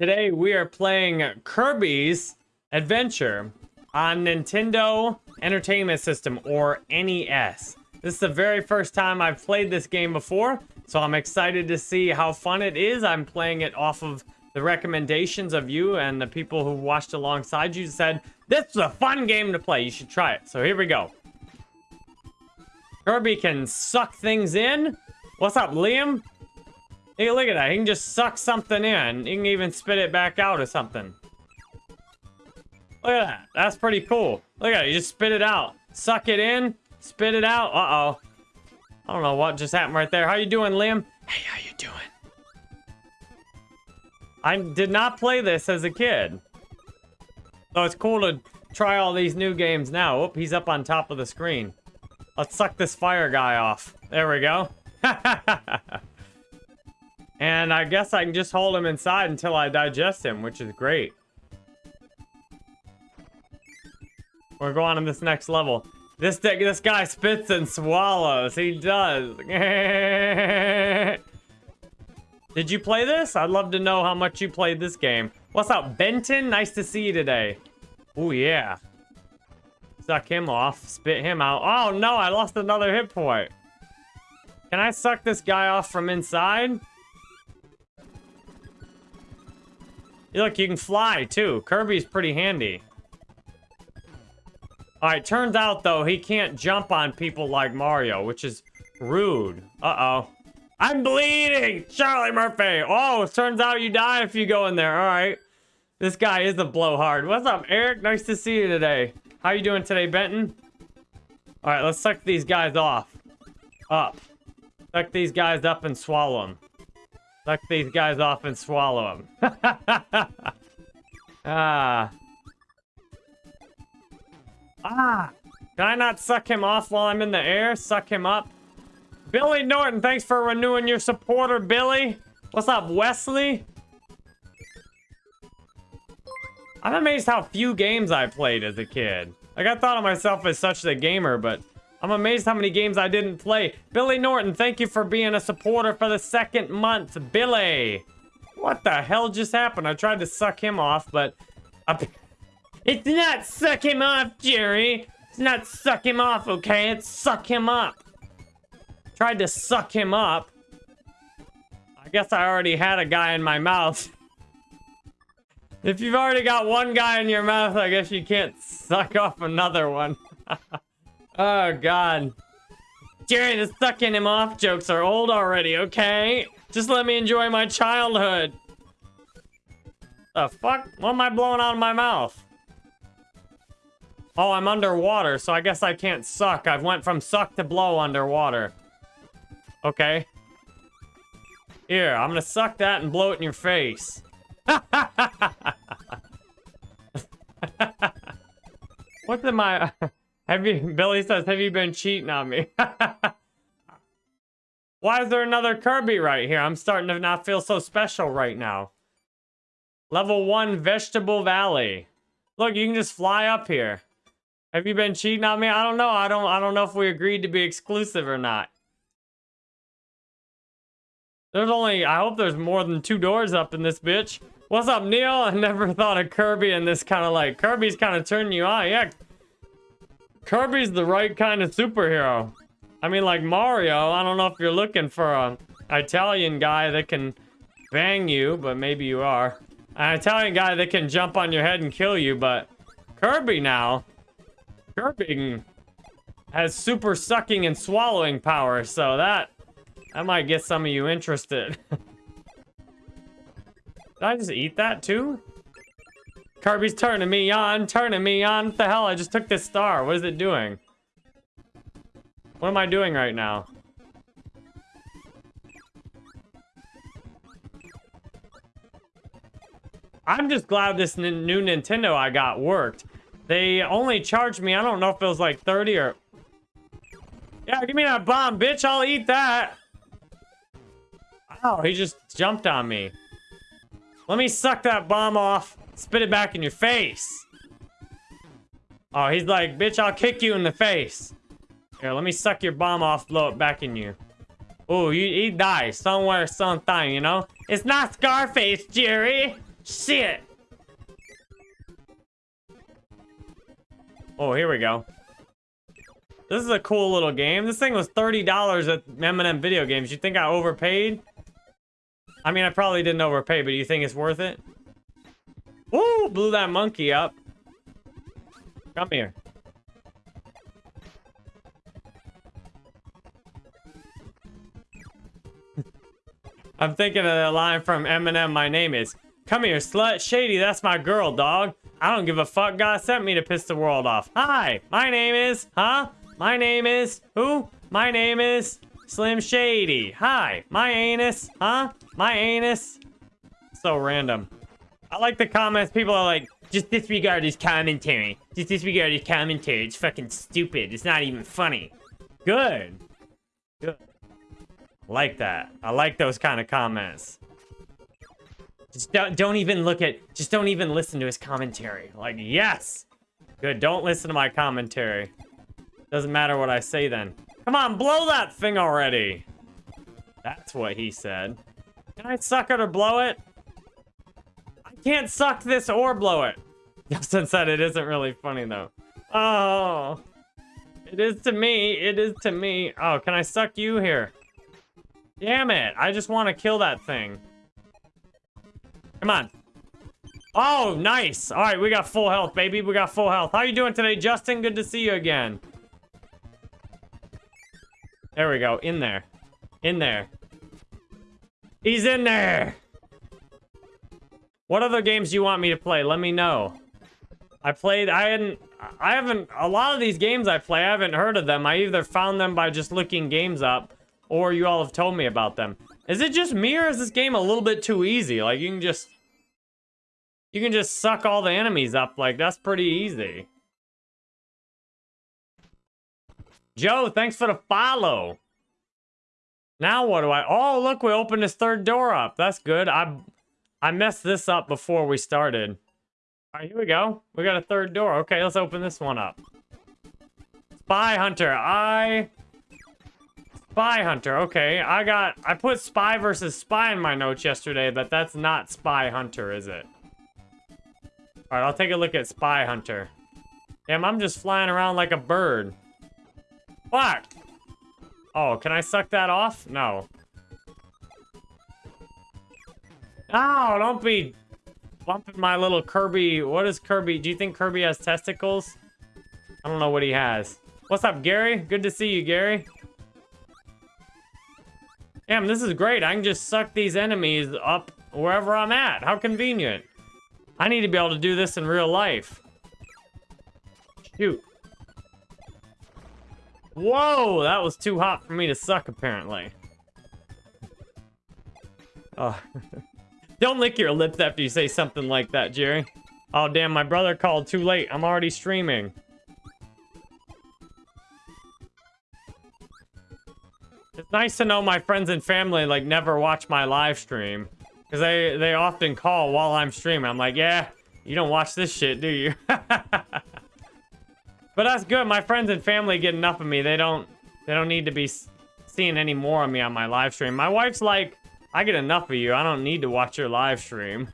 Today we are playing Kirby's Adventure on Nintendo Entertainment System or NES. This is the very first time I've played this game before, so I'm excited to see how fun it is. I'm playing it off of the recommendations of you and the people who watched alongside you said, this is a fun game to play, you should try it. So here we go. Kirby can suck things in. What's up, Liam? Hey, look at that. He can just suck something in. He can even spit it back out or something. Look at that. That's pretty cool. Look at it. You just spit it out. Suck it in. Spit it out. Uh-oh. I don't know what just happened right there. How you doing, Liam? Hey, how you doing? I did not play this as a kid. So it's cool to try all these new games now. Oh, he's up on top of the screen. Let's suck this fire guy off. There we go. And I guess I can just hold him inside until I digest him, which is great. We're going on this next level. This this guy spits and swallows. He does. Did you play this? I'd love to know how much you played this game. What's up, Benton? Nice to see you today. Oh, yeah. Suck him off. Spit him out. Oh, no. I lost another hit point. Can I suck this guy off from inside? Look, you can fly, too. Kirby's pretty handy. Alright, turns out, though, he can't jump on people like Mario, which is rude. Uh-oh. I'm bleeding! Charlie Murphy! Oh, turns out you die if you go in there. Alright. This guy is a blowhard. What's up, Eric? Nice to see you today. How you doing today, Benton? Alright, let's suck these guys off. Up. Suck these guys up and swallow them. Suck these guys off and swallow them. ah. Ah. Can I not suck him off while I'm in the air? Suck him up? Billy Norton, thanks for renewing your supporter, Billy. What's up, Wesley? I'm amazed how few games I played as a kid. Like, I thought of myself as such a gamer, but I'm amazed how many games I didn't play. Billy Norton, thank you for being a supporter for the second month. Billy! What the hell just happened? I tried to suck him off, but... It's not suck him off, Jerry! It's not suck him off, okay? It's suck him up. Tried to suck him up. I guess I already had a guy in my mouth. if you've already got one guy in your mouth, I guess you can't suck off another one. Oh, God. Jerry, the sucking him off jokes are old already, okay? Just let me enjoy my childhood. The fuck? What am I blowing out of my mouth? Oh, I'm underwater, so I guess I can't suck. I've went from suck to blow underwater. Okay. Here, I'm gonna suck that and blow it in your face. What's in my... Have you, Billy says, have you been cheating on me? Why is there another Kirby right here? I'm starting to not feel so special right now. Level 1 Vegetable Valley. Look, you can just fly up here. Have you been cheating on me? I don't know. I don't I don't know if we agreed to be exclusive or not. There's only I hope there's more than two doors up in this bitch. What's up, Neil? I never thought of Kirby and this kind of like Kirby's kind of turning you on. Yeah, Kirby's the right kind of superhero. I mean, like Mario, I don't know if you're looking for an Italian guy that can bang you, but maybe you are. An Italian guy that can jump on your head and kill you, but Kirby now, Kirby has super sucking and swallowing power, so that, that might get some of you interested. Did I just eat that too? Kirby's turning me on, turning me on. What the hell? I just took this star. What is it doing? What am I doing right now? I'm just glad this new Nintendo I got worked. They only charged me, I don't know if it was like 30 or... Yeah, give me that bomb, bitch. I'll eat that. Oh, he just jumped on me. Let me suck that bomb off. Spit it back in your face. Oh, he's like, bitch, I'll kick you in the face. Here, let me suck your bomb off, blow it back in you. Oh, you he dies somewhere, sometime, you know? It's not Scarface, Jerry. Shit! Oh, here we go. This is a cool little game. This thing was $30 at M&M Video Games. You think I overpaid? I mean, I probably didn't overpay, but you think it's worth it? Ooh, blew that monkey up. Come here. I'm thinking of the line from Eminem, my name is. Come here, slut. Shady, that's my girl, dog. I don't give a fuck. God sent me to piss the world off. Hi, my name is, huh? My name is, who? My name is Slim Shady. Hi, my anus, huh? My anus. So random. I like the comments. People are like, just disregard his commentary. Just disregard his commentary. It's fucking stupid. It's not even funny. Good. Good. Like that. I like those kind of comments. Just don't, don't even look at, just don't even listen to his commentary. Like, yes! Good, don't listen to my commentary. Doesn't matter what I say then. Come on, blow that thing already! That's what he said. Can I suck it or blow it? Can't suck this or blow it. Justin said it isn't really funny though. Oh. It is to me. It is to me. Oh, can I suck you here? Damn it. I just want to kill that thing. Come on. Oh, nice. All right, we got full health, baby. We got full health. How you doing today, Justin? Good to see you again. There we go. In there. In there. He's in there. What other games do you want me to play? Let me know. I played, I hadn't, I haven't, a lot of these games I play, I haven't heard of them. I either found them by just looking games up, or you all have told me about them. Is it just me, or is this game a little bit too easy? Like, you can just, you can just suck all the enemies up. Like, that's pretty easy. Joe, thanks for the follow. Now what do I... Oh, look, we opened this third door up. That's good. I I messed this up before we started. All right, here we go. We got a third door. Okay, let's open this one up. Spy Hunter. I... Spy Hunter. Okay, I got... I put Spy versus Spy in my notes yesterday, but that's not Spy Hunter, is it? All right, I'll take a look at Spy Hunter. Damn, I'm just flying around like a bird. Fuck! Oh, can I suck that off? No. Oh, don't be bumping my little Kirby. What is Kirby? Do you think Kirby has testicles? I don't know what he has. What's up, Gary? Good to see you, Gary. Damn, this is great. I can just suck these enemies up wherever I'm at. How convenient. I need to be able to do this in real life. Shoot. Whoa, that was too hot for me to suck, apparently. Oh. Don't lick your lips after you say something like that, Jerry. Oh, damn, my brother called too late. I'm already streaming. It's nice to know my friends and family, like, never watch my live stream. Because they, they often call while I'm streaming. I'm like, yeah, you don't watch this shit, do you? but that's good. My friends and family get enough of me. They don't they don't need to be seeing any more of me on my live stream. My wife's like, I get enough of you. I don't need to watch your live stream.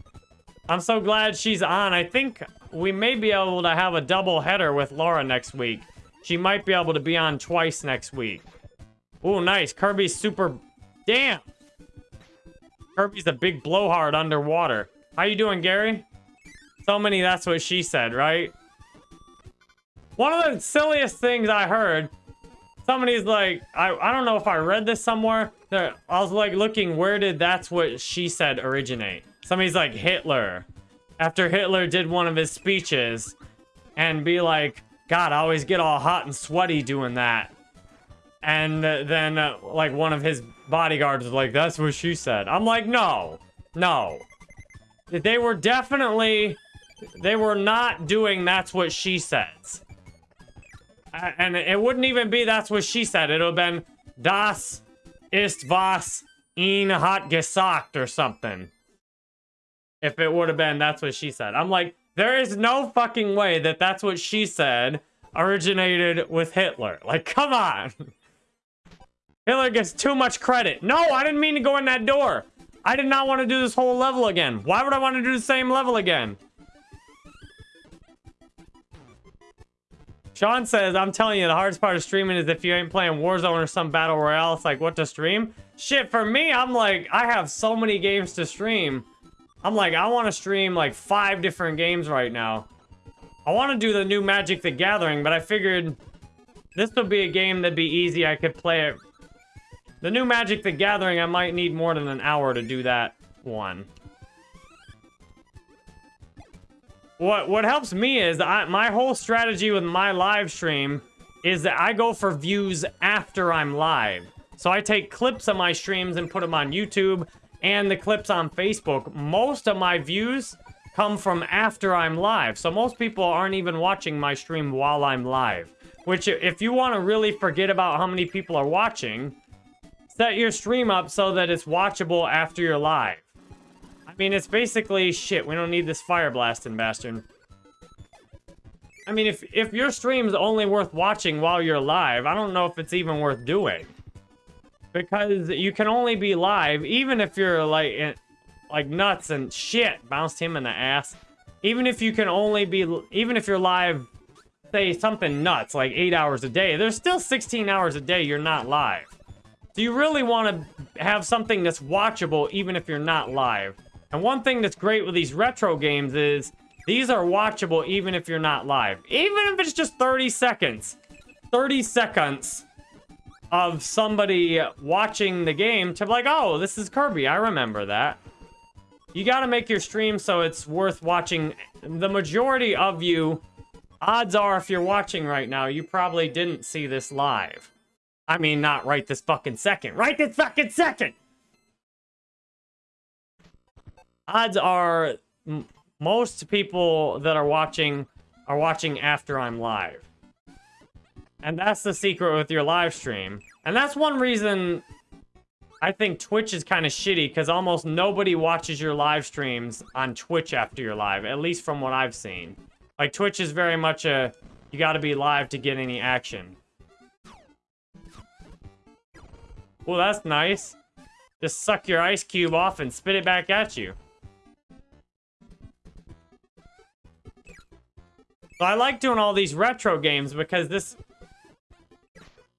I'm so glad she's on. I think we may be able to have a double header with Laura next week. She might be able to be on twice next week. Oh, nice. Kirby's super... Damn! Kirby's a big blowhard underwater. How you doing, Gary? So many that's what she said, right? One of the silliest things I heard, somebody's like, I, I don't know if I read this somewhere. I was like looking, where did that's what she said originate? Somebody's like, Hitler. After Hitler did one of his speeches and be like, God, I always get all hot and sweaty doing that. And then, uh, like, one of his bodyguards was like, that's what she said. I'm like, no. No. They were definitely... They were not doing that's what she says. And it wouldn't even be that's what she said. It would have been Das ist was ihn hat gesagt or something. If it would have been that's what she said. I'm like, there is no fucking way that that's what she said originated with Hitler. Like, come on. Hitler gets too much credit. No, I didn't mean to go in that door. I did not want to do this whole level again. Why would I want to do the same level again? Sean says, I'm telling you, the hardest part of streaming is if you ain't playing Warzone or some Battle Royale, it's like, what to stream? Shit, for me, I'm like, I have so many games to stream. I'm like, I want to stream like five different games right now. I want to do the new Magic the Gathering, but I figured this would be a game that'd be easy. I could play it. The new Magic the Gathering, I might need more than an hour to do that one. What what helps me is I, my whole strategy with my live stream is that I go for views after I'm live. So I take clips of my streams and put them on YouTube and the clips on Facebook. Most of my views come from after I'm live. So most people aren't even watching my stream while I'm live. Which if you want to really forget about how many people are watching, set your stream up so that it's watchable after you're live. Mean, it's basically shit. We don't need this fire blasting bastard. I mean, if if your stream's only worth watching while you're live, I don't know if it's even worth doing. Because you can only be live, even if you're like, in, like nuts and shit. Bounced him in the ass. Even if you can only be, even if you're live, say something nuts, like 8 hours a day, there's still 16 hours a day you're not live. So you really want to have something that's watchable even if you're not live. And one thing that's great with these retro games is these are watchable even if you're not live. Even if it's just 30 seconds. 30 seconds of somebody watching the game to be like, oh, this is Kirby. I remember that. You got to make your stream so it's worth watching. The majority of you, odds are if you're watching right now, you probably didn't see this live. I mean, not right this fucking second. Right this fucking second! Odds are most people that are watching are watching after I'm live. And that's the secret with your live stream. And that's one reason I think Twitch is kind of shitty because almost nobody watches your live streams on Twitch after you're live, at least from what I've seen. Like, Twitch is very much a, you gotta be live to get any action. Well, that's nice. Just suck your ice cube off and spit it back at you. I like doing all these retro games because this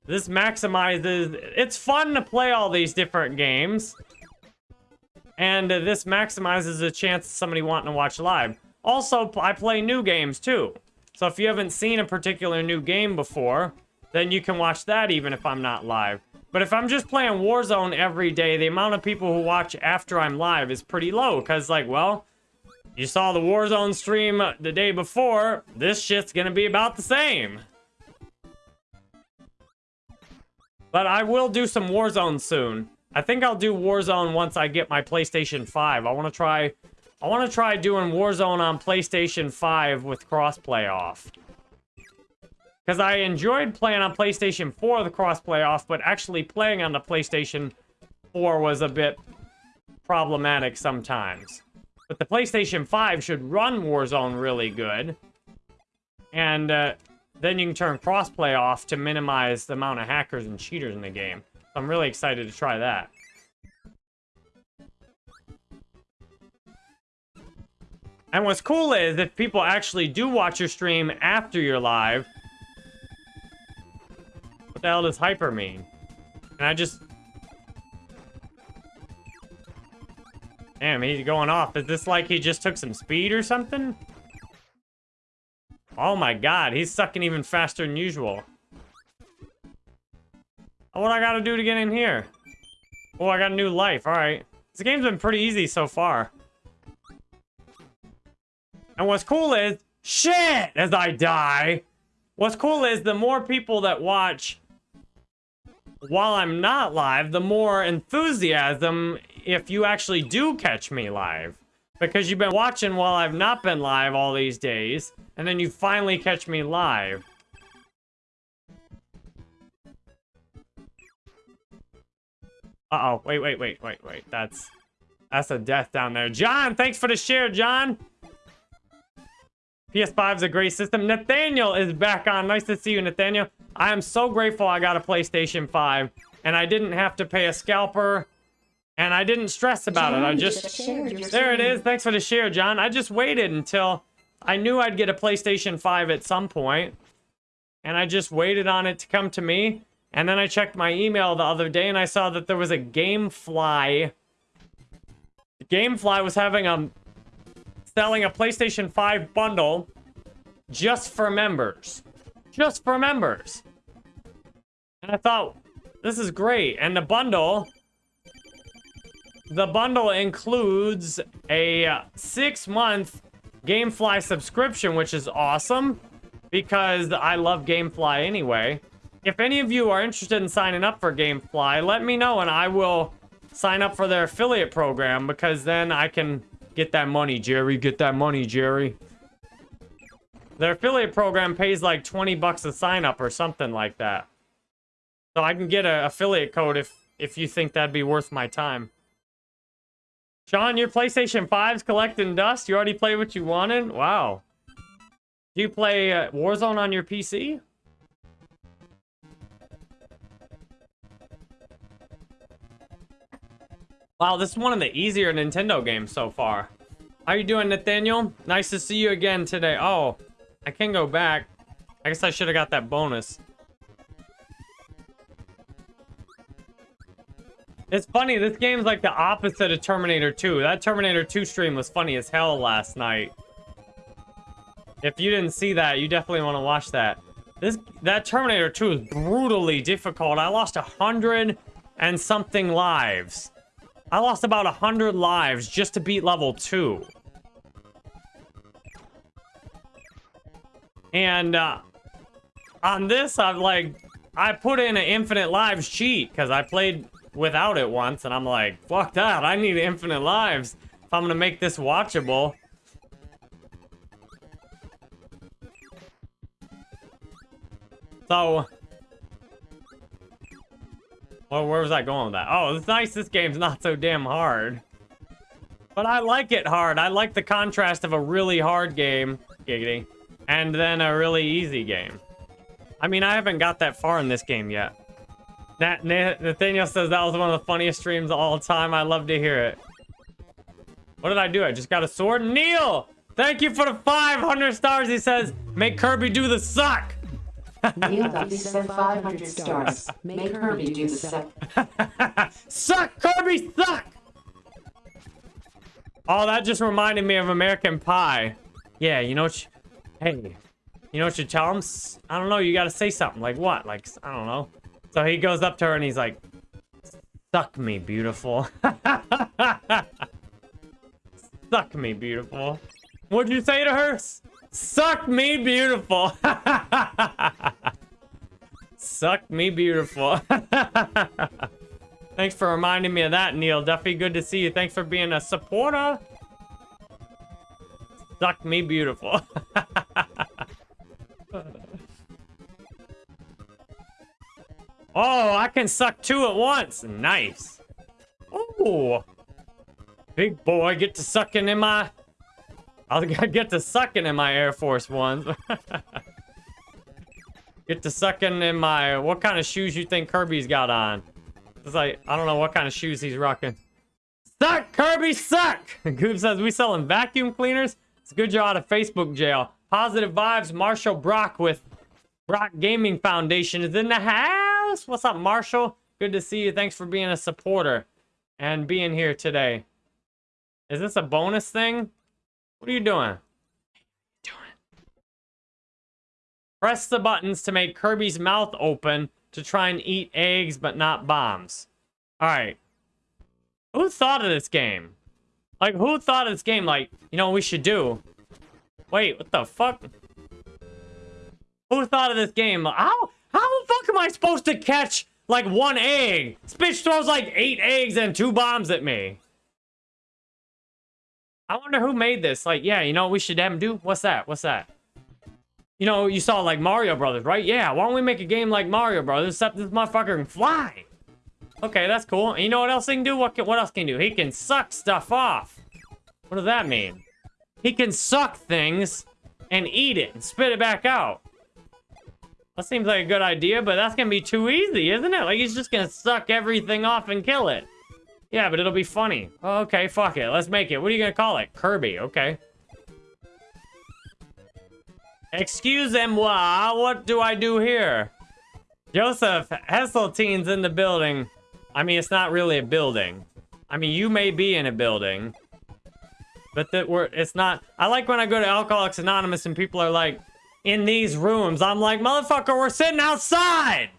this maximizes it's fun to play all these different games. And this maximizes the chance of somebody wanting to watch live. Also, I play new games too. So if you haven't seen a particular new game before, then you can watch that even if I'm not live. But if I'm just playing Warzone every day, the amount of people who watch after I'm live is pretty low. Because, like, well, you saw the Warzone stream the day before. This shit's gonna be about the same. But I will do some Warzone soon. I think I'll do Warzone once I get my PlayStation 5. I want to try... I want to try doing Warzone on PlayStation 5 with crossplay off. Because I enjoyed playing on PlayStation 4 the crossplay off, but actually playing on the PlayStation 4 was a bit problematic sometimes. But the PlayStation 5 should run Warzone really good. And uh, then you can turn crossplay off to minimize the amount of hackers and cheaters in the game. So I'm really excited to try that. And what's cool is if people actually do watch your stream after you're live, what the hell does hyper mean? And I just Damn, he's going off. Is this like he just took some speed or something? Oh my god, he's sucking even faster than usual. Oh, what I gotta do to get in here? Oh, I got a new life. Alright. This game's been pretty easy so far. And what's cool is... Shit! As I die. What's cool is the more people that watch while I'm not live, the more enthusiasm if you actually do catch me live. Because you've been watching while I've not been live all these days, and then you finally catch me live. Uh-oh, wait, wait, wait, wait, wait, that's... That's a death down there. John, thanks for the share, John! PS5 is a great system. Nathaniel is back on. Nice to see you, Nathaniel. I am so grateful I got a PlayStation 5, and I didn't have to pay a scalper And I didn't stress about it. I just... There it is. Thanks for the share, John. I just waited until I knew I'd get a PlayStation 5 at some point, And I just waited on it to come to me. And then I checked my email the other day and I saw that there was a Gamefly. Gamefly was having a... Selling a PlayStation 5 bundle just for members. Just for members. And I thought, this is great. And the bundle the bundle includes a six-month Gamefly subscription, which is awesome because I love Gamefly anyway. If any of you are interested in signing up for Gamefly, let me know and I will sign up for their affiliate program because then I can get that money, Jerry. Get that money, Jerry. Their affiliate program pays like 20 bucks a sign up or something like that. So I can get an affiliate code if if you think that'd be worth my time. Sean, your PlayStation 5's collecting dust? You already played what you wanted? Wow. Do you play uh, Warzone on your PC? Wow, this is one of the easier Nintendo games so far. How you doing, Nathaniel? Nice to see you again today. Oh, I can go back. I guess I should have got that bonus. It's funny, this game's like the opposite of Terminator 2. That Terminator 2 stream was funny as hell last night. If you didn't see that, you definitely want to watch that. This That Terminator 2 is brutally difficult. I lost a hundred and something lives. I lost about a hundred lives just to beat level 2. And uh, on this, I've like, I put in an infinite lives cheat because I played without it once, and I'm like, fuck that, I need infinite lives if I'm gonna make this watchable. So... Well, where was I going with that? Oh, it's nice this game's not so damn hard. But I like it hard. I like the contrast of a really hard game, giggity, and then a really easy game. I mean, I haven't got that far in this game yet. Nat Nathaniel says that was one of the funniest streams of all time. I love to hear it. What did I do? I just got a sword. Neil! Thank you for the 500 stars. He says, make Kirby do the suck. Neil got 500 stars. Make Kirby do the suck. suck, Kirby, suck! Oh, that just reminded me of American Pie. Yeah, you know what you... Hey, you know what you tell him? I don't know, you gotta say something. Like what? Like, I don't know. So he goes up to her and he's like, Suck me, beautiful. Suck me, beautiful. What'd you say to her? Suck me, beautiful. Suck me, beautiful. Thanks for reminding me of that, Neil. Duffy, good to see you. Thanks for being a supporter. Suck me, beautiful. Oh, I can suck two at once. Nice. Oh. Big boy, get to sucking in my... I'll get to sucking in my Air Force Ones. get to sucking in my... What kind of shoes you think Kirby's got on? It's like, I don't know what kind of shoes he's rocking. Suck, Kirby, suck! Goob says, we selling vacuum cleaners? It's a good job out of Facebook jail. Positive vibes, Marshall Brock with Brock Gaming Foundation is in the house. What's up, Marshall? Good to see you. Thanks for being a supporter and being here today. Is this a bonus thing? What are you doing? doing? Press the buttons to make Kirby's mouth open to try and eat eggs but not bombs. Alright. Who thought of this game? Like, who thought of this game? Like, you know what we should do? Wait, what the fuck? Who thought of this game? How? Fuck am I supposed to catch, like, one egg? This bitch throws, like, eight eggs and two bombs at me. I wonder who made this. Like, yeah, you know what we should have him do? What's that? What's that? You know, you saw, like, Mario Brothers, right? Yeah, why don't we make a game like Mario Brothers, except this motherfucker can fly? Okay, that's cool. And you know what else he can do? What, can, what else can he do? He can suck stuff off. What does that mean? He can suck things and eat it and spit it back out. That seems like a good idea, but that's gonna be too easy, isn't it? Like, he's just gonna suck everything off and kill it. Yeah, but it'll be funny. Okay, fuck it. Let's make it. What are you gonna call it? Kirby. Okay. Excuse-moi, what do I do here? Joseph Hesseltine's in the building. I mean, it's not really a building. I mean, you may be in a building. But that we're it's not I like when I go to Alcoholics Anonymous and people are like in these rooms. I'm like, motherfucker, we're sitting outside.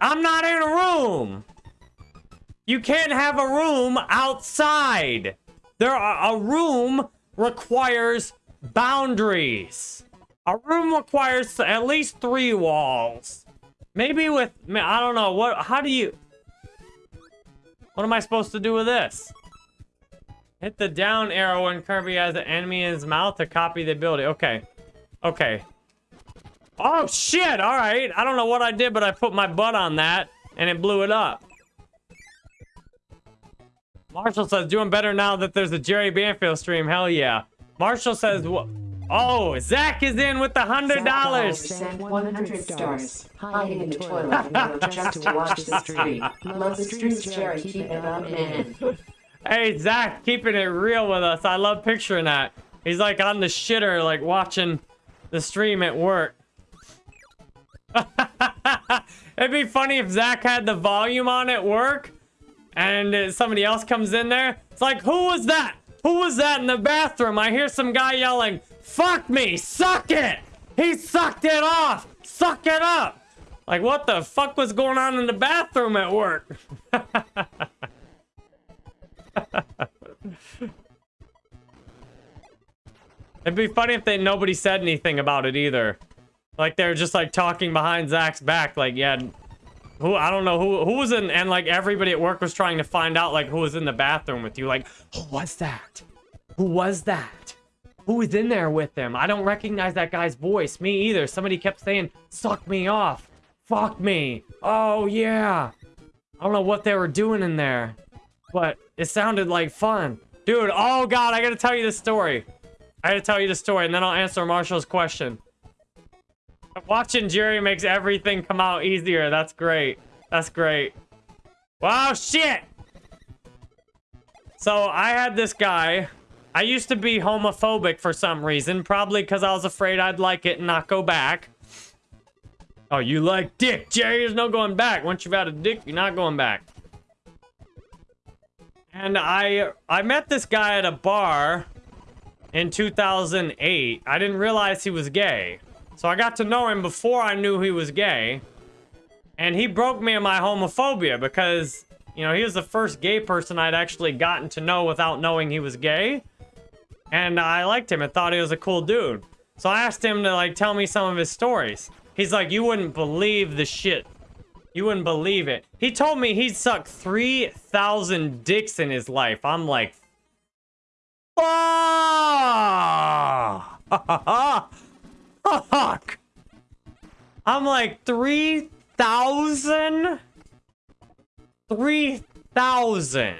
I'm not in a room. You can't have a room outside. There are, a room requires boundaries. A room requires at least three walls. Maybe with, I don't know, what, how do you, what am I supposed to do with this? Hit the down arrow when Kirby has an enemy in his mouth to copy the ability. Okay. Okay. Oh, shit! Alright. I don't know what I did, but I put my butt on that, and it blew it up. Marshall says, doing better now that there's a Jerry Banfield stream. Hell yeah. Marshall says, oh, Zach is in with the hundred dollars. Send 100 stars. Hiding in the toilet just to watch the stream. Love the streams, Jerry. Keep it up, man. Hey, Zach, keeping it real with us. I love picturing that. He's like on the shitter, like watching the stream at work. It'd be funny if Zach had the volume on at work and somebody else comes in there. It's like, who was that? Who was that in the bathroom? I hear some guy yelling, fuck me, suck it! He sucked it off! Suck it up! Like, what the fuck was going on in the bathroom at work? It'd be funny if they nobody said anything about it either. Like they're just like talking behind Zach's back, like yeah, who I don't know who who was in, and like everybody at work was trying to find out like who was in the bathroom with you. Like who was that? Who was that? Who was in there with them? I don't recognize that guy's voice. Me either. Somebody kept saying, "Suck me off, fuck me." Oh yeah. I don't know what they were doing in there, but it sounded like fun. Dude, oh god, I gotta tell you the story. I gotta tell you the story, and then I'll answer Marshall's question. Watching Jerry makes everything come out easier. That's great. That's great. Wow, shit! So, I had this guy. I used to be homophobic for some reason. Probably because I was afraid I'd like it and not go back. Oh, you like dick, Jerry? There's no going back. Once you've had a dick, you're not going back. And I I met this guy at a bar in 2008. I didn't realize he was gay. So I got to know him before I knew he was gay. And he broke me of my homophobia because, you know, he was the first gay person I'd actually gotten to know without knowing he was gay. And I liked him and thought he was a cool dude. So I asked him to, like, tell me some of his stories. He's like, you wouldn't believe the shit. You wouldn't believe it. He told me he'd sucked 3,000 dicks in his life. I'm like, Fuck! I'm like, 3,000? 3,000.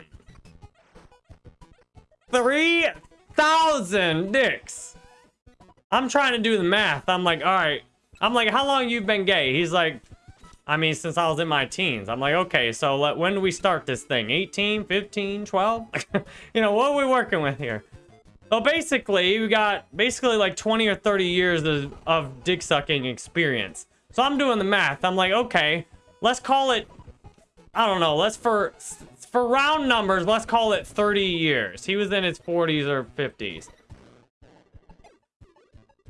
3,000 dicks. I'm trying to do the math. I'm like, all right. I'm like, how long you've been gay? He's like, I mean, since I was in my teens. I'm like, okay, so let, when do we start this thing? 18, 15, 12? you know, what are we working with here? So basically, we got basically like 20 or 30 years of, of dick sucking experience. So I'm doing the math. I'm like, okay, let's call it, I don't know, let's for, for round numbers, let's call it 30 years. He was in his 40s or 50s.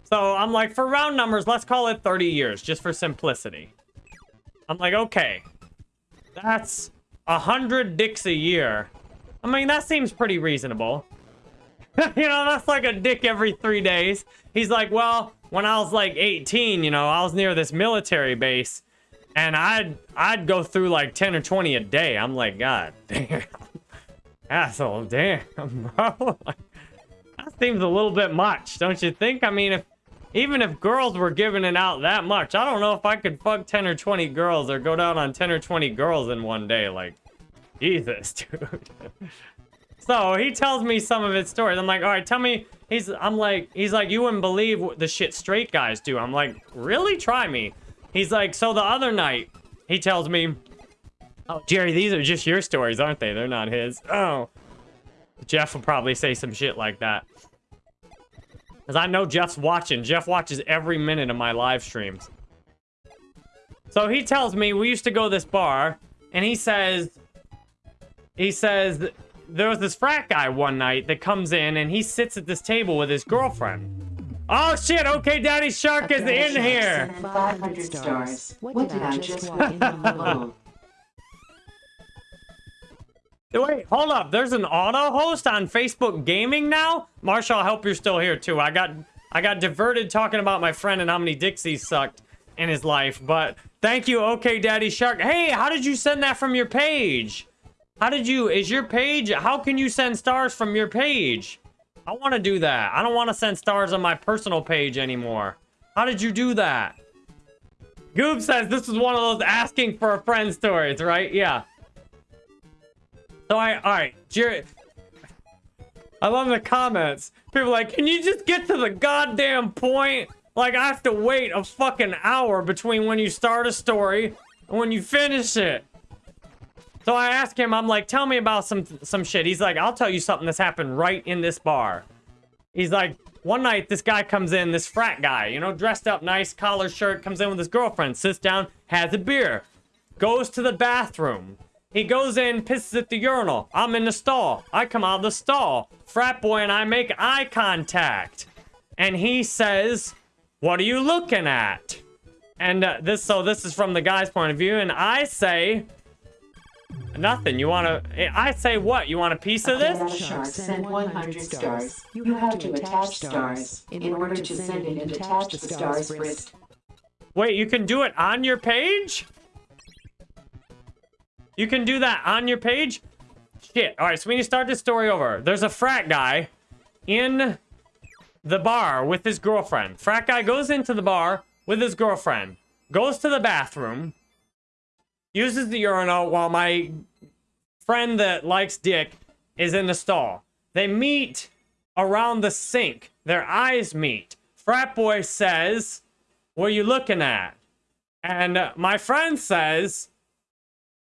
So I'm like, for round numbers, let's call it 30 years, just for simplicity. I'm like, okay, that's hundred dicks a year. I mean, that seems pretty reasonable. you know, that's like a dick every three days. He's like, well, when I was like 18, you know, I was near this military base and I'd, I'd go through like 10 or 20 a day. I'm like, God damn. Asshole, damn, bro. that seems a little bit much, don't you think? I mean, if even if girls were giving it out that much, I don't know if I could fuck 10 or 20 girls or go down on 10 or 20 girls in one day. Like, Jesus, dude. So he tells me some of his stories. I'm like, all right, tell me. He's, I'm like, he's like, you wouldn't believe the shit straight guys do. I'm like, really? Try me. He's like, so the other night, he tells me, Oh, Jerry, these are just your stories, aren't they? They're not his. Oh. Jeff will probably say some shit like that. Because I know Jeff's watching. Jeff watches every minute of my live streams. So he tells me we used to go to this bar, and he says, he says there was this frat guy one night that comes in and he sits at this table with his girlfriend. Oh shit, okay, Daddy Shark is in here. 500 stars. What did I just walk? Wait, hold up. There's an auto host on Facebook Gaming now? Marshall, I hope you're still here too. I got I got diverted talking about my friend and how many Dixies sucked in his life, but thank you, okay, Daddy Shark. Hey, how did you send that from your page? How did you, is your page, how can you send stars from your page? I want to do that. I don't want to send stars on my personal page anymore. How did you do that? Goob says this is one of those asking for a friend stories, right? Yeah. So I, all right, Jared. I love the comments. People like, can you just get to the goddamn point? Like, I have to wait a fucking hour between when you start a story and when you finish it. So I ask him, I'm like, tell me about some some shit. He's like, I'll tell you something that's happened right in this bar. He's like, one night this guy comes in, this frat guy, you know, dressed up nice, collar shirt, comes in with his girlfriend, sits down, has a beer, goes to the bathroom. He goes in, pisses at the urinal. I'm in the stall. I come out of the stall. Frat boy and I make eye contact. And he says, what are you looking at? And uh, this, so this is from the guy's point of view. And I say, Nothing. You want to... I say what? You want a piece of this? Shark send 100 stars. You have to attach stars. In order to send it and attach the stars first. Wait, you can do it on your page? You can do that on your page? Shit. All right, so we need to start this story over. There's a frat guy in the bar with his girlfriend. Frat guy goes into the bar with his girlfriend. Goes to the bathroom uses the urinal while my friend that likes dick is in the stall. They meet around the sink. Their eyes meet. Frat boy says, what are you looking at? And uh, my friend says,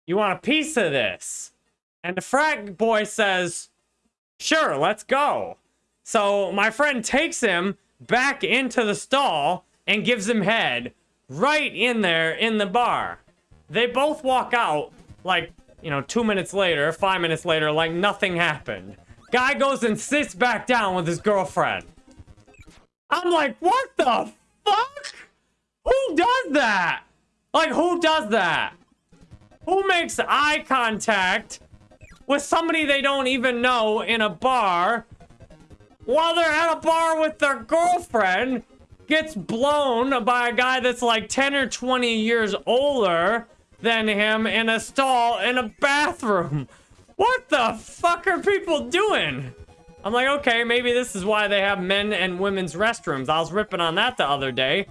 you want a piece of this? And the frat boy says, sure, let's go. So my friend takes him back into the stall and gives him head right in there in the bar. They both walk out, like, you know, two minutes later, five minutes later, like nothing happened. Guy goes and sits back down with his girlfriend. I'm like, what the fuck? Who does that? Like, who does that? Who makes eye contact with somebody they don't even know in a bar while they're at a bar with their girlfriend gets blown by a guy that's like 10 or 20 years older than him in a stall in a bathroom. What the fuck are people doing? I'm like, okay, maybe this is why they have men and women's restrooms. I was ripping on that the other day.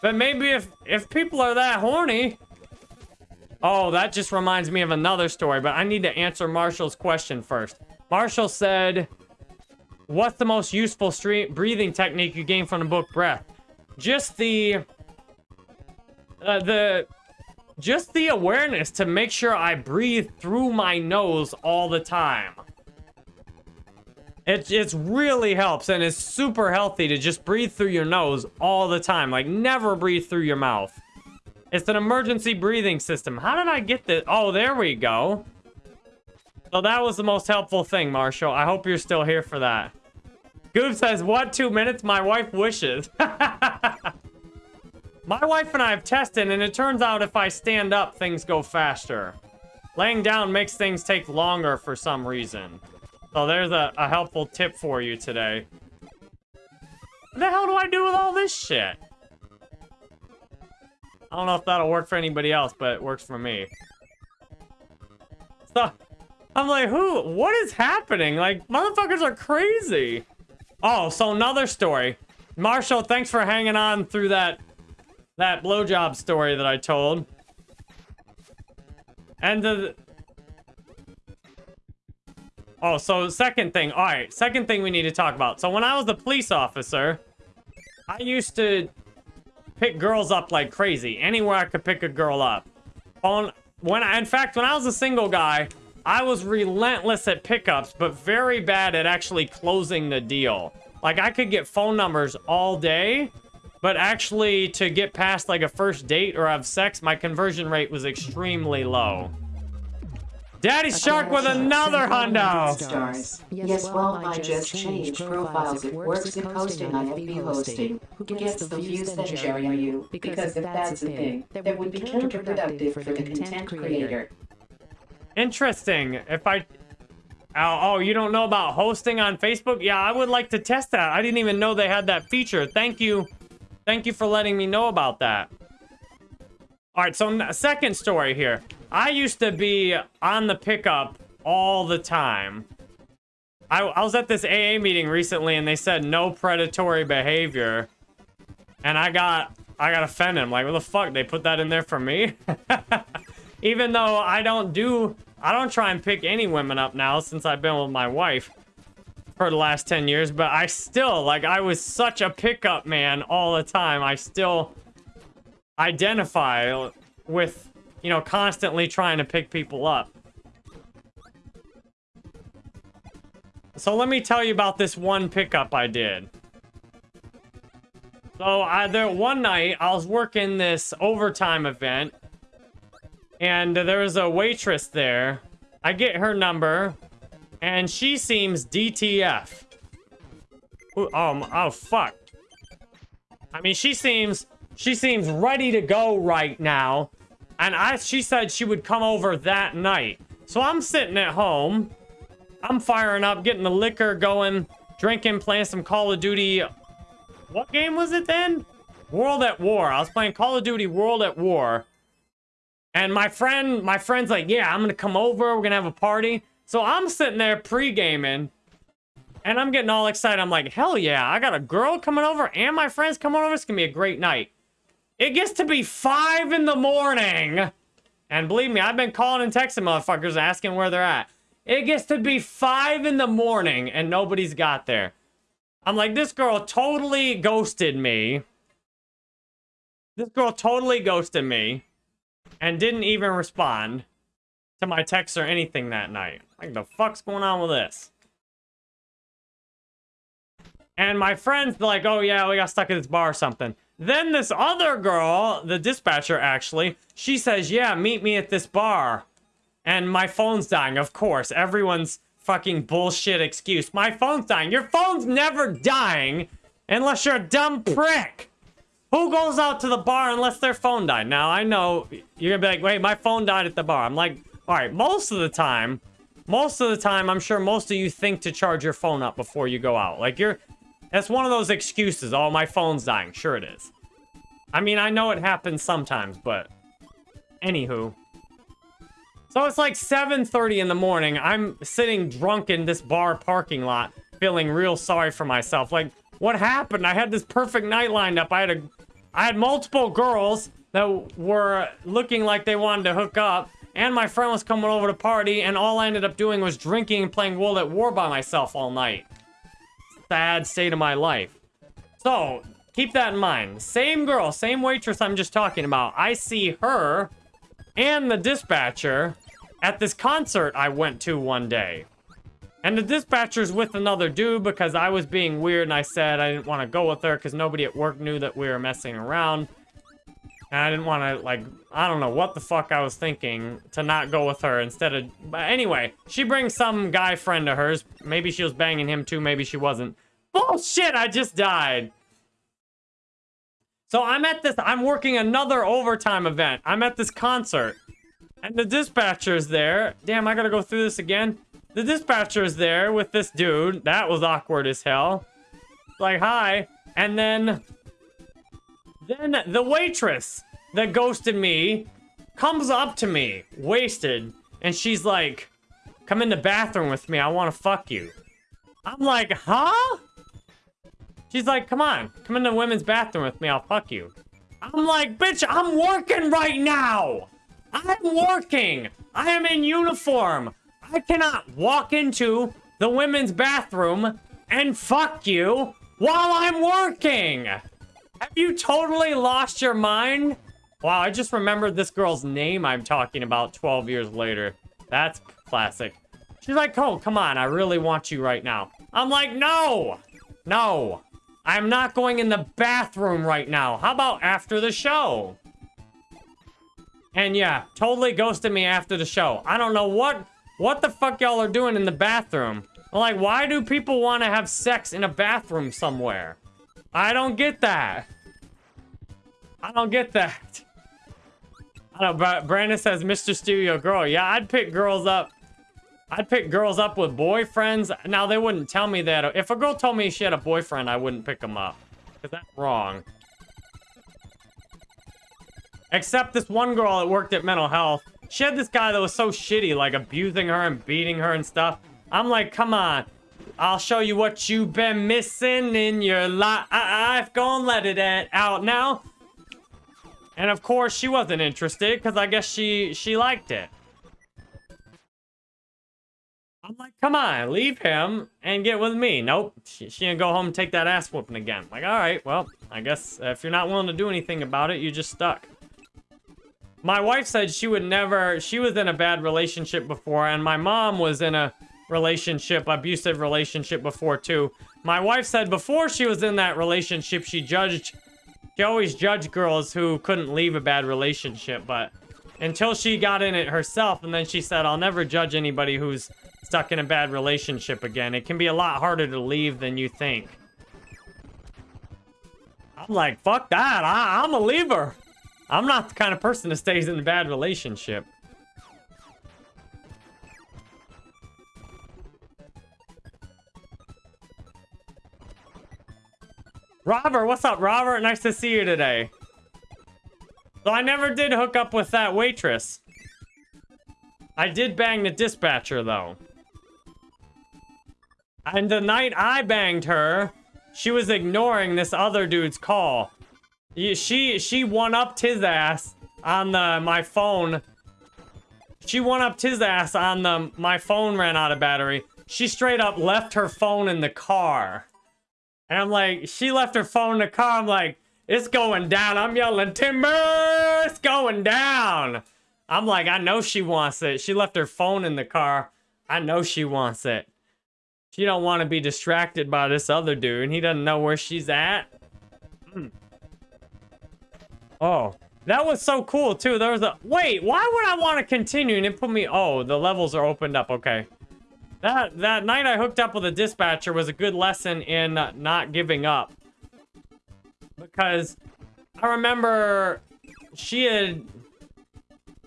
But maybe if, if people are that horny... Oh, that just reminds me of another story, but I need to answer Marshall's question first. Marshall said, what's the most useful breathing technique you gain from the book Breath? Just the... Uh, the just the awareness to make sure I breathe through my nose all the time. It, it really helps and it's super healthy to just breathe through your nose all the time. Like, never breathe through your mouth. It's an emergency breathing system. How did I get this? Oh, there we go. So that was the most helpful thing, Marshall. I hope you're still here for that. Goob says, what, two minutes? My wife wishes. My wife and I have tested, and it turns out if I stand up, things go faster. Laying down makes things take longer for some reason. So there's a, a helpful tip for you today. What the hell do I do with all this shit? I don't know if that'll work for anybody else, but it works for me. So, I'm like, who? What is happening? Like, motherfuckers are crazy. Oh, so another story. Marshall, thanks for hanging on through that that blowjob story that I told. And the... Oh, so second thing. All right, second thing we need to talk about. So when I was a police officer, I used to pick girls up like crazy. Anywhere I could pick a girl up. Phone, when I, in fact, when I was a single guy, I was relentless at pickups, but very bad at actually closing the deal. Like, I could get phone numbers all day, but actually to get past like a first date or have sex, my conversion rate was extremely low. Daddy Shark with another hundo. Stars. Yes, well, I just changed profiles. It works in posting on FB hosting. Who gets the views then, Jerry, are you? Because if that's the thing, that would be counterproductive for the content creator. Interesting. If I... Oh, oh, you don't know about hosting on Facebook? Yeah, I would like to test that. I didn't even know they had that feature. Thank you. Thank you for letting me know about that. All right, so second story here. I used to be on the pickup all the time. I, I was at this AA meeting recently and they said no predatory behavior. And I got I got offended. I'm like, what the fuck? They put that in there for me? Even though I don't do I don't try and pick any women up now since I've been with my wife for the last 10 years, but I still like I was such a pickup man all the time. I still identify with you know, constantly trying to pick people up. So let me tell you about this one pickup I did. So I, there one night I was working this overtime event and there was a waitress there. I get her number and she seems DTF. Ooh, oh, oh fuck. I mean, she seems she seems ready to go right now. And I, she said she would come over that night. So I'm sitting at home. I'm firing up, getting the liquor going, drinking, playing some Call of Duty. What game was it then? World at War. I was playing Call of Duty World at War. And my friend, my friend's like, yeah, I'm gonna come over. We're gonna have a party. So I'm sitting there pre-gaming. And I'm getting all excited. I'm like, hell yeah, I got a girl coming over and my friends coming over. It's gonna be a great night. It gets to be 5 in the morning. And believe me, I've been calling and texting motherfuckers asking where they're at. It gets to be 5 in the morning and nobody's got there. I'm like, this girl totally ghosted me. This girl totally ghosted me. And didn't even respond to my text or anything that night. Like, the fuck's going on with this? And my friend's like, oh yeah, we got stuck at this bar or something. Then this other girl, the dispatcher actually, she says, yeah, meet me at this bar. And my phone's dying, of course. Everyone's fucking bullshit excuse. My phone's dying. Your phone's never dying unless you're a dumb prick. Who goes out to the bar unless their phone died? Now, I know you're gonna be like, wait, my phone died at the bar. I'm like, all right, most of the time, most of the time, I'm sure most of you think to charge your phone up before you go out. Like, you're, that's one of those excuses. Oh, my phone's dying. Sure it is. I mean, I know it happens sometimes, but... Anywho. So it's like 7.30 in the morning. I'm sitting drunk in this bar parking lot, feeling real sorry for myself. Like, what happened? I had this perfect night lined up. I had a... I had multiple girls that were looking like they wanted to hook up. And my friend was coming over to party, and all I ended up doing was drinking and playing World at War by myself all night sad state of my life. So, keep that in mind. Same girl, same waitress I'm just talking about. I see her and the dispatcher at this concert I went to one day. And the dispatcher's with another dude because I was being weird and I said I didn't want to go with her because nobody at work knew that we were messing around. And I didn't want to, like, I don't know what the fuck I was thinking to not go with her instead of... But anyway, she brings some guy friend of hers. Maybe she was banging him too, maybe she wasn't. Bullshit, I just died. So I'm at this, I'm working another overtime event. I'm at this concert. And the dispatcher's there. Damn, I gotta go through this again. The dispatcher's there with this dude. That was awkward as hell. Like, hi. And then then the waitress that ghosted me comes up to me, wasted, and she's like, come in the bathroom with me, I want to fuck you. I'm like, huh? She's like, come on, come in the women's bathroom with me, I'll fuck you. I'm like, bitch, I'm working right now. I'm working. I am in uniform. I cannot walk into the women's bathroom and fuck you while I'm working. Have you totally lost your mind? Wow, I just remembered this girl's name I'm talking about 12 years later. That's classic. She's like, oh, come on, I really want you right now. I'm like, no, no, I'm not going in the bathroom right now. How about after the show? And yeah, totally ghosted me after the show. I don't know what, what the fuck y'all are doing in the bathroom. Like, why do people want to have sex in a bathroom somewhere? I don't get that. I don't get that. I don't know, Brandon says, Mr. Studio Girl. Yeah, I'd pick girls up. I'd pick girls up with boyfriends. Now, they wouldn't tell me that. If a girl told me she had a boyfriend, I wouldn't pick them up. Because that's wrong. Except this one girl that worked at mental health. She had this guy that was so shitty, like abusing her and beating her and stuff. I'm like, come on. I'll show you what you've been missing in your life. I've gone let it out now. And of course, she wasn't interested because I guess she she liked it. I'm like, come on, leave him and get with me. Nope, she, she didn't go home and take that ass whooping again. Like, all right, well, I guess if you're not willing to do anything about it, you're just stuck. My wife said she would never, she was in a bad relationship before, and my mom was in a relationship, abusive relationship before too. My wife said before she was in that relationship, she judged, she always judged girls who couldn't leave a bad relationship, but until she got in it herself, and then she said, I'll never judge anybody who's stuck in a bad relationship again. It can be a lot harder to leave than you think. I'm like, fuck that, I I'm a leaver. I'm not the kind of person that stays in a bad relationship. Robert, what's up, Robert? Nice to see you today. So I never did hook up with that waitress. I did bang the dispatcher, though. And the night I banged her, she was ignoring this other dude's call. She she one upped his ass on the my phone. She one upped his ass on the my phone ran out of battery. She straight up left her phone in the car. And I'm like, she left her phone in the car. I'm like, it's going down. I'm yelling, timber, it's going down. I'm like, I know she wants it. She left her phone in the car. I know she wants it. She don't want to be distracted by this other dude. And he doesn't know where she's at. Mm. Oh, that was so cool too. There was a, wait, why would I want to continue and it put me, oh, the levels are opened up. Okay. That, that night I hooked up with a dispatcher was a good lesson in not giving up. Because I remember she had,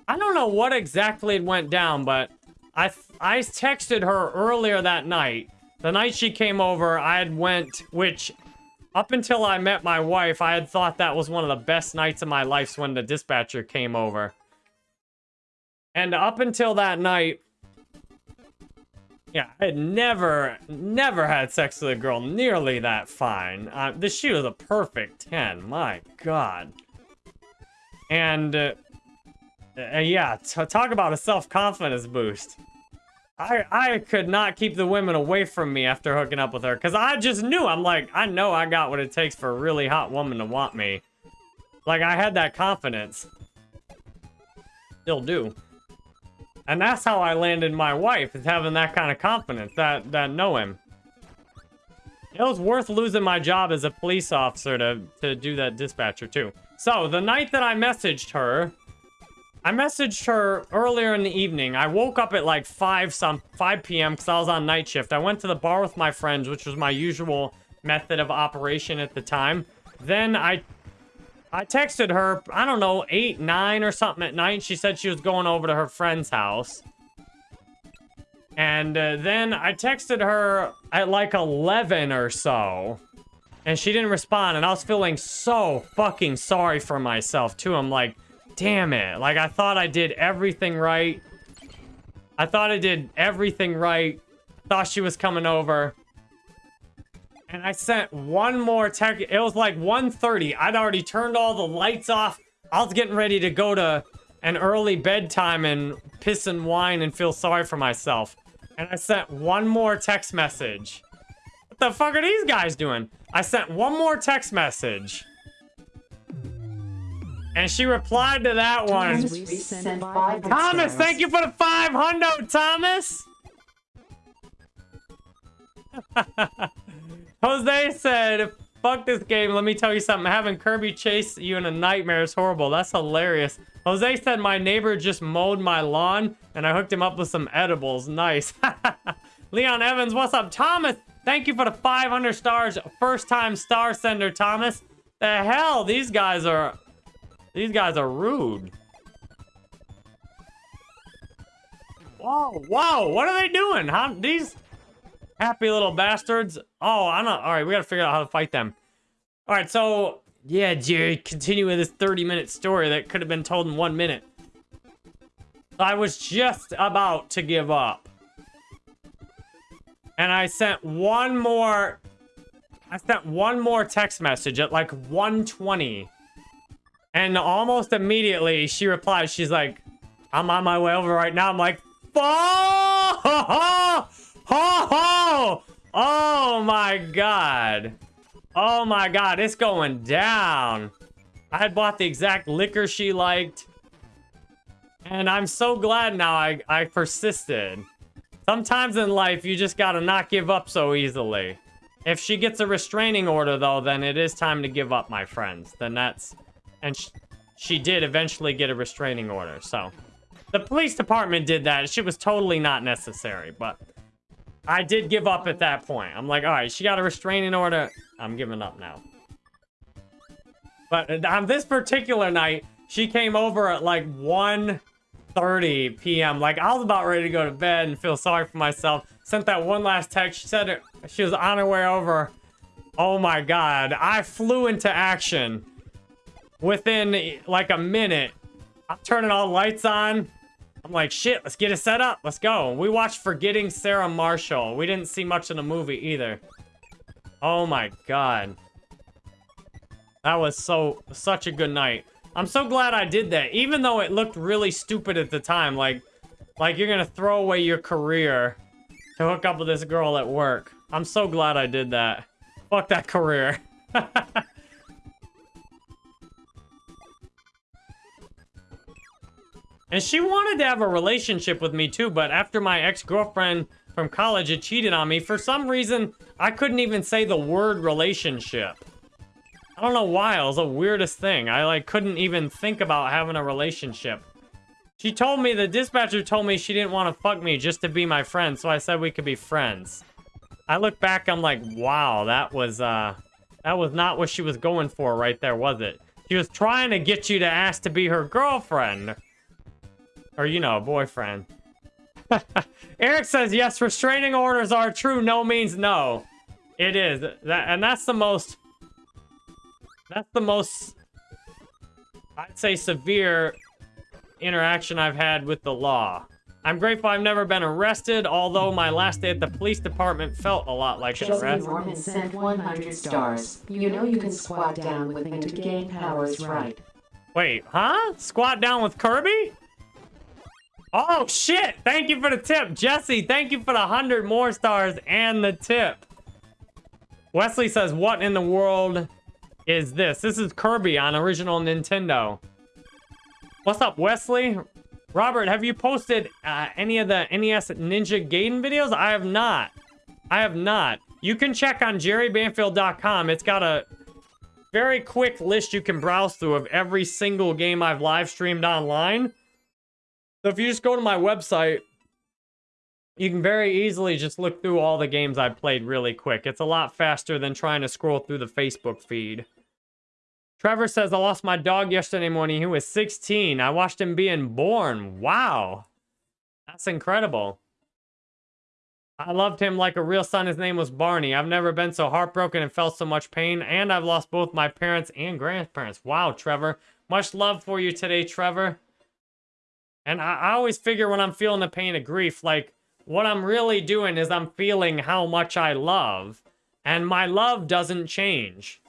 I don't know what exactly went down, but I, I texted her earlier that night. The night she came over, I had went, which up until I met my wife, I had thought that was one of the best nights of my life when the dispatcher came over. And up until that night, yeah, I had never, never had sex with a girl nearly that fine. Uh, this she was a perfect 10, my god. And, uh, uh, yeah, talk about a self-confidence boost. I, I could not keep the women away from me after hooking up with her. Because I just knew. I'm like, I know I got what it takes for a really hot woman to want me. Like, I had that confidence. Still do. And that's how I landed my wife, is having that kind of confidence, that, that know him. It was worth losing my job as a police officer to, to do that dispatcher, too. So, the night that I messaged her, I messaged her earlier in the evening. I woke up at like 5 some 5 p.m. because I was on night shift. I went to the bar with my friends, which was my usual method of operation at the time. Then I I texted her, I don't know, 8, 9 or something at night. She said she was going over to her friend's house. And uh, then I texted her at like 11 or so. And she didn't respond. And I was feeling so fucking sorry for myself, too. I'm like, Damn it. Like, I thought I did everything right. I thought I did everything right. Thought she was coming over. And I sent one more text. It was like 1.30. I'd already turned all the lights off. I was getting ready to go to an early bedtime and piss and whine and feel sorry for myself. And I sent one more text message. What the fuck are these guys doing? I sent one more text message. And she replied to that one. Thomas Thomas, thank you for the 500, Thomas. Jose said, fuck this game. Let me tell you something. Having Kirby chase you in a nightmare is horrible. That's hilarious. Jose said, my neighbor just mowed my lawn and I hooked him up with some edibles. Nice. Leon Evans, what's up? Thomas, thank you for the 500 stars. First time star sender, Thomas. The hell? These guys are... These guys are rude. Whoa, whoa, what are they doing? Huh? These happy little bastards. Oh, I'm not. All right, we got to figure out how to fight them. All right, so yeah, Jerry, continue with this 30 minute story that could have been told in one minute. I was just about to give up. And I sent one more. I sent one more text message at like 120. And almost immediately she replied, she's like, I'm on my way over right now. I'm like, oh, ho, ho, oh my God. Oh my God, it's going down. I had bought the exact liquor she liked. And I'm so glad now I, I persisted. Sometimes in life, you just gotta not give up so easily. If she gets a restraining order, though, then it is time to give up, my friends. Then that's... And sh she did eventually get a restraining order, so... The police department did that. She was totally not necessary, but... I did give up at that point. I'm like, alright, she got a restraining order. I'm giving up now. But on this particular night, she came over at like 1.30 p.m. Like, I was about ready to go to bed and feel sorry for myself. Sent that one last text. She said it, she was on her way over. Oh my god. I flew into action. Within like a minute, I'm turning all lights on. I'm like, shit, let's get it set up. Let's go. We watched Forgetting Sarah Marshall. We didn't see much in the movie either. Oh my god. That was so, such a good night. I'm so glad I did that, even though it looked really stupid at the time. Like, like you're gonna throw away your career to hook up with this girl at work. I'm so glad I did that. Fuck that career. and she wanted to have a relationship with me too, but after my ex-girlfriend from college had cheated on me, for some reason, I couldn't even say the word relationship. I don't know why, it was the weirdest thing. I like couldn't even think about having a relationship. She told me, the dispatcher told me she didn't want to fuck me just to be my friend, so I said we could be friends. I look back, I'm like, wow, that was, uh, that was not what she was going for right there, was it? She was trying to get you to ask to be her girlfriend. Or, you know, boyfriend. Eric says, yes, restraining orders are true. No means no. It is. That, and that's the most... That's the most... I'd say severe interaction I've had with the law. I'm grateful I've never been arrested, although my last day at the police department felt a lot like an arrest. Norman sent 100 stars. You know you can squat down with him to gain powers, right? Wait, huh? Squat down with Kirby? Oh, shit! Thank you for the tip. Jesse, thank you for the 100 more stars and the tip. Wesley says, what in the world is this? This is Kirby on original Nintendo. What's up, Wesley? Robert, have you posted uh, any of the NES Ninja Gaiden videos? I have not. I have not. You can check on jerrybanfield.com. It's got a very quick list you can browse through of every single game I've live streamed online. So if you just go to my website, you can very easily just look through all the games I've played really quick. It's a lot faster than trying to scroll through the Facebook feed. Trevor says, I lost my dog yesterday morning. He was 16. I watched him being born. Wow. That's incredible. I loved him like a real son. His name was Barney. I've never been so heartbroken and felt so much pain. And I've lost both my parents and grandparents. Wow, Trevor. Much love for you today, Trevor. And I, I always figure when I'm feeling the pain of grief, like, what I'm really doing is I'm feeling how much I love. And my love doesn't change.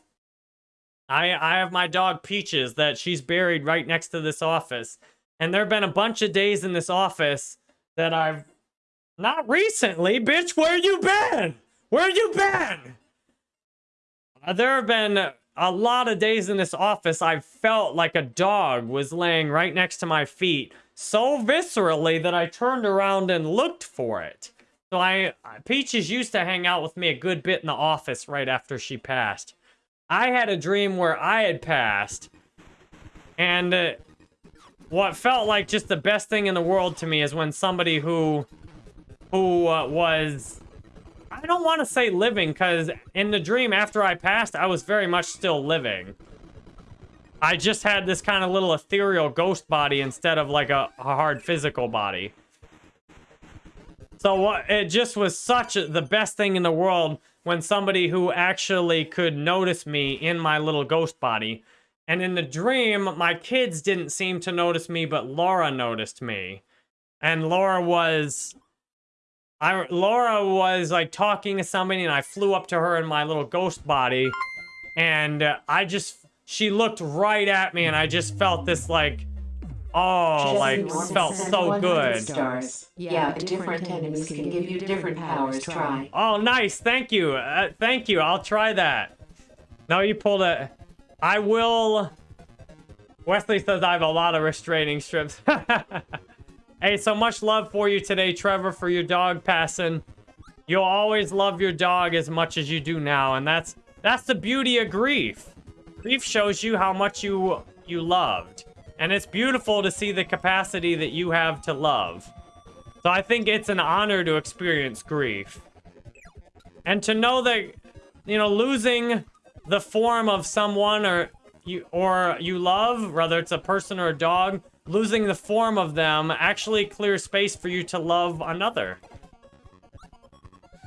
I, I have my dog Peaches that she's buried right next to this office. And there have been a bunch of days in this office that I've... Not recently, bitch, where you been? Where you been? Uh, there have been a lot of days in this office, I've felt like a dog was laying right next to my feet so viscerally that I turned around and looked for it. So I, Peaches used to hang out with me a good bit in the office right after she passed. I had a dream where I had passed, and uh, what felt like just the best thing in the world to me is when somebody who, who uh, was I don't want to say living, because in the dream after I passed, I was very much still living. I just had this kind of little ethereal ghost body instead of like a, a hard physical body. So what it just was such a, the best thing in the world when somebody who actually could notice me in my little ghost body. And in the dream, my kids didn't seem to notice me, but Laura noticed me. And Laura was I Laura was like talking to somebody and I flew up to her in my little ghost body and uh, I just she looked right at me and I just felt this like oh like felt so good. Stars. Yeah, different enemies can give you different powers. Try. Oh nice, thank you. Uh, thank you. I'll try that. No, you pulled it. I will Wesley says I have a lot of restraining strips. Hey, so much love for you today, Trevor, for your dog passing. You'll always love your dog as much as you do now, and that's that's the beauty of grief. Grief shows you how much you you loved. And it's beautiful to see the capacity that you have to love. So I think it's an honor to experience grief. And to know that, you know, losing the form of someone or you or you love, whether it's a person or a dog, losing the form of them actually clears space for you to love another.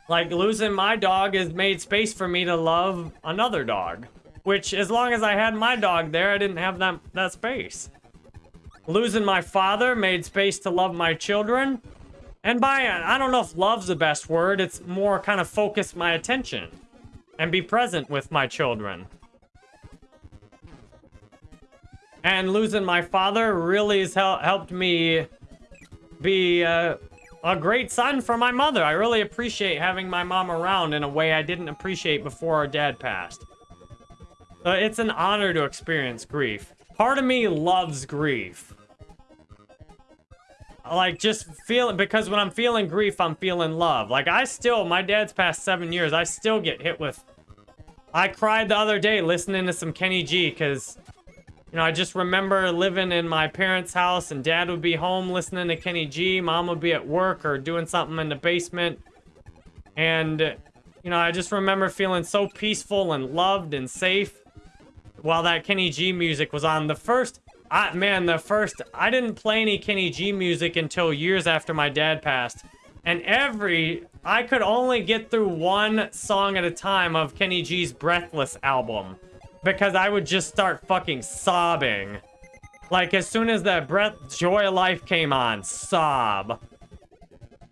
Like, losing my dog has made space for me to love another dog. Which, as long as I had my dog there, I didn't have that, that space. Losing my father made space to love my children. And by, I don't know if love's the best word, it's more kind of focus my attention. And be present with my children. And losing my father really has hel helped me be uh, a great son for my mother. I really appreciate having my mom around in a way I didn't appreciate before our dad passed. So it's an honor to experience grief. Part of me loves grief. Like, just feeling, because when I'm feeling grief, I'm feeling love. Like, I still, my dad's past seven years, I still get hit with... I cried the other day listening to some Kenny G, because you know, I just remember living in my parents' house and dad would be home listening to Kenny G. Mom would be at work or doing something in the basement. And, you know, I just remember feeling so peaceful and loved and safe while that Kenny G music was on. The first, I, man, the first, I didn't play any Kenny G music until years after my dad passed. And every, I could only get through one song at a time of Kenny G's Breathless album because I would just start fucking sobbing. Like, as soon as that breath, Joy of Life came on, sob.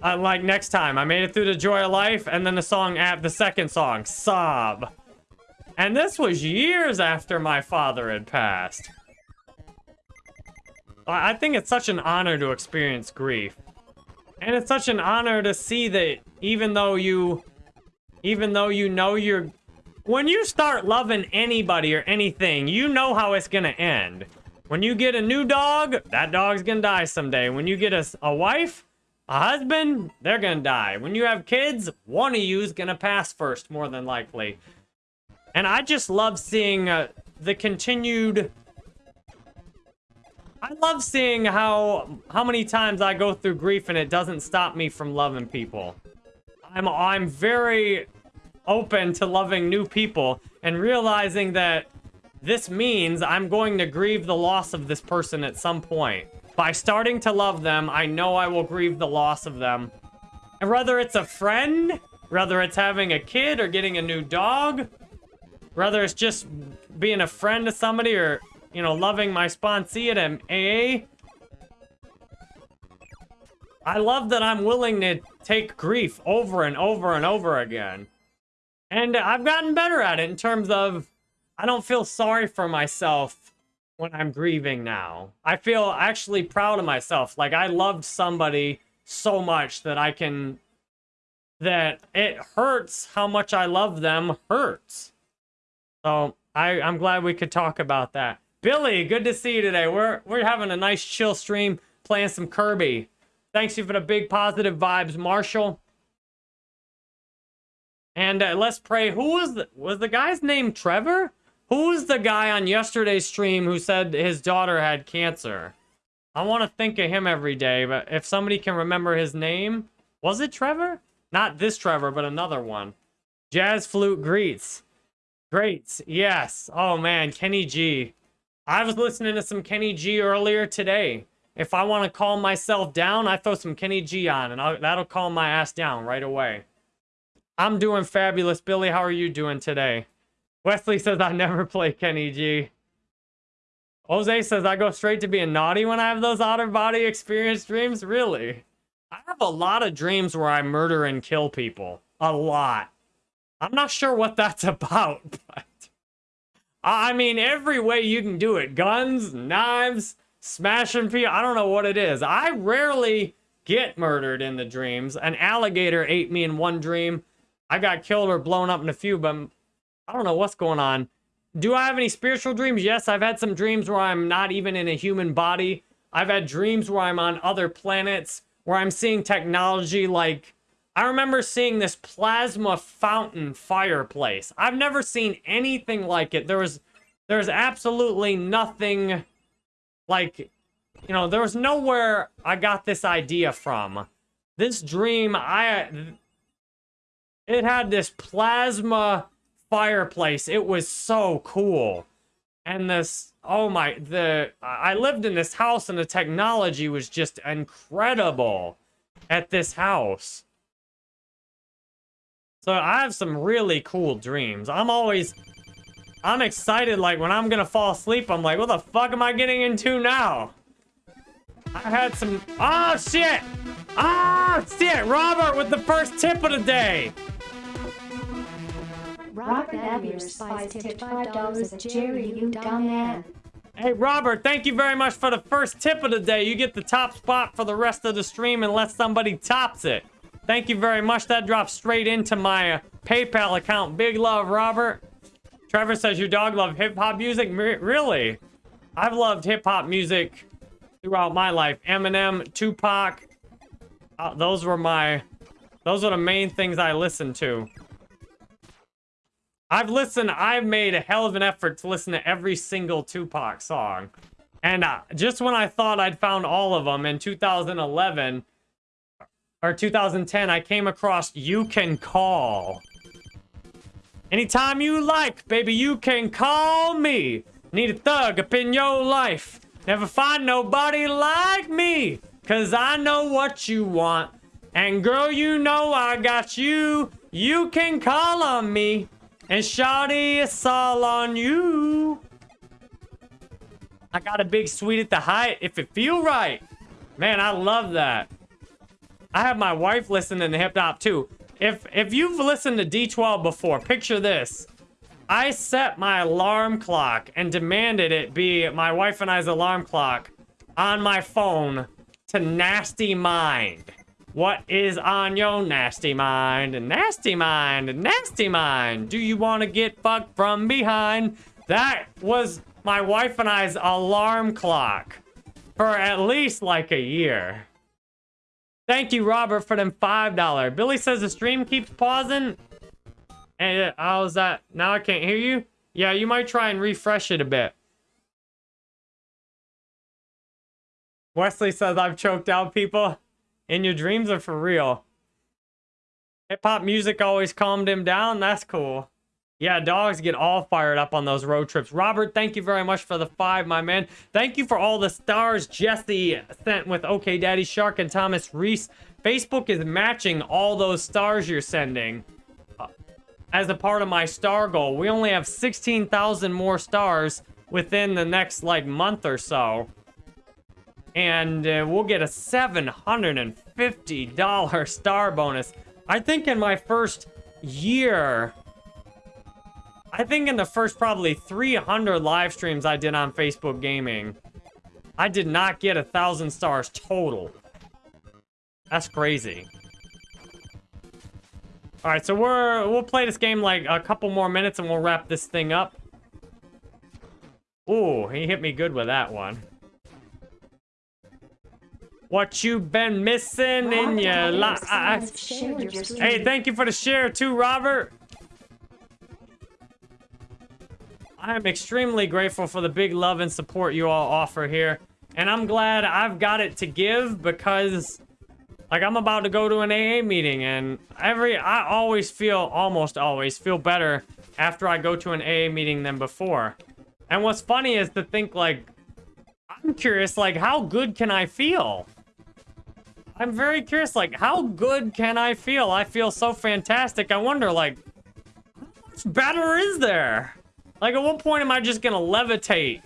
Uh, like, next time, I made it through the Joy of Life, and then the song, at the second song, sob. And this was years after my father had passed. I think it's such an honor to experience grief. And it's such an honor to see that even though you... Even though you know you're when you start loving anybody or anything, you know how it's gonna end. When you get a new dog, that dog's gonna die someday. When you get a, a wife, a husband, they're gonna die. When you have kids, one of you's gonna pass first, more than likely. And I just love seeing uh, the continued... I love seeing how how many times I go through grief and it doesn't stop me from loving people. I'm I'm very open to loving new people and realizing that this means I'm going to grieve the loss of this person at some point. By starting to love them, I know I will grieve the loss of them. And whether it's a friend, whether it's having a kid or getting a new dog, whether it's just being a friend to somebody or, you know, loving my sponsee at AA, I love that I'm willing to take grief over and over and over again. And I've gotten better at it in terms of I don't feel sorry for myself when I'm grieving now. I feel actually proud of myself. Like I loved somebody so much that I can that it hurts how much I love them hurts. So I, I'm glad we could talk about that. Billy, good to see you today. We're we're having a nice chill stream, playing some Kirby. Thanks you for the big positive vibes, Marshall. And uh, let's pray. Who was the was the guy's name Trevor? Who was the guy on yesterday's stream who said his daughter had cancer? I want to think of him every day, but if somebody can remember his name, was it Trevor? Not this Trevor, but another one. Jazz Flute Greets. Greats, yes. Oh man, Kenny G. I was listening to some Kenny G earlier today. If I want to calm myself down, I throw some Kenny G on, and I'll, that'll calm my ass down right away. I'm doing fabulous. Billy, how are you doing today? Wesley says I never play Kenny G. Jose says I go straight to being naughty when I have those outer body experience dreams. Really? I have a lot of dreams where I murder and kill people. A lot. I'm not sure what that's about, but I mean, every way you can do it guns, knives, smashing people. I don't know what it is. I rarely get murdered in the dreams. An alligator ate me in one dream. I got killed or blown up in a few, but I don't know what's going on. Do I have any spiritual dreams? Yes, I've had some dreams where I'm not even in a human body. I've had dreams where I'm on other planets, where I'm seeing technology like I remember seeing this plasma fountain fireplace. I've never seen anything like it. There was there's absolutely nothing like you know, there was nowhere I got this idea from. This dream I it had this plasma fireplace. It was so cool. And this oh my the I lived in this house and the technology was just incredible at this house. So I have some really cool dreams. I'm always, I'm excited, like, when I'm gonna fall asleep, I'm like, what the fuck am I getting into now? I had some, oh shit! Ah, Oh shit! Robert with the first tip of the day! Robert Abier Spice tipped $5 at Jerry, you dumb man. Hey, Robert, thank you very much for the first tip of the day. You get the top spot for the rest of the stream unless somebody tops it. Thank you very much. That drops straight into my PayPal account. Big love, Robert. Trevor says your dog loved hip-hop music. Really? I've loved hip-hop music throughout my life. Eminem, Tupac. Uh, those were my... Those are the main things I listened to. I've listened... I've made a hell of an effort to listen to every single Tupac song. And uh, just when I thought I'd found all of them in 2011 or 2010, I came across You Can Call. Anytime you like, baby, you can call me. Need a thug up in your life. Never find nobody like me. Cause I know what you want. And girl, you know I got you. You can call on me. And shawty, it's all on you. I got a big suite at the height if it feel right. Man, I love that. I have my wife listening to hip hop too. If if you've listened to D12 before, picture this. I set my alarm clock and demanded it be my wife and I's alarm clock on my phone to Nasty Mind. What is on your nasty mind? Nasty mind, nasty mind. Do you want to get fucked from behind? That was my wife and I's alarm clock for at least like a year. Thank you, Robert, for them $5. Billy says the stream keeps pausing. And uh, how's that? Now I can't hear you? Yeah, you might try and refresh it a bit. Wesley says I've choked out people. And your dreams are for real. Hip-hop music always calmed him down. That's cool. Yeah, dogs get all fired up on those road trips. Robert, thank you very much for the five, my man. Thank you for all the stars Jesse sent with OK Daddy Shark and Thomas Reese. Facebook is matching all those stars you're sending uh, as a part of my star goal. We only have 16,000 more stars within the next, like, month or so. And uh, we'll get a $750 star bonus. I think in my first year I think in the first probably 300 live streams I did on Facebook Gaming, I did not get a thousand stars total. That's crazy. All right, so we're we'll play this game like a couple more minutes and we'll wrap this thing up. Ooh, he hit me good with that one. What you been missing in your life? Hey, thank you for the share too, Robert. I am extremely grateful for the big love and support you all offer here. And I'm glad I've got it to give because, like, I'm about to go to an AA meeting and every, I always feel, almost always feel better after I go to an AA meeting than before. And what's funny is to think, like, I'm curious, like, how good can I feel? I'm very curious, like, how good can I feel? I feel so fantastic. I wonder, like, how much better is there? Like, at what point am I just gonna levitate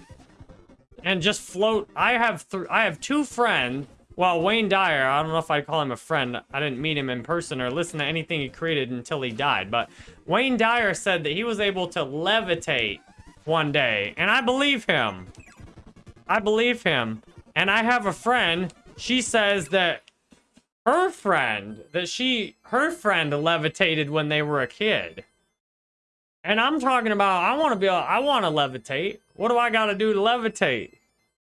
and just float? I have I have two friends. Well, Wayne Dyer, I don't know if I'd call him a friend. I didn't meet him in person or listen to anything he created until he died. But Wayne Dyer said that he was able to levitate one day. And I believe him. I believe him. And I have a friend. She says that her friend, that she, her friend levitated when they were a kid. And I'm talking about, I want to be, I want to levitate. What do I got to do to levitate?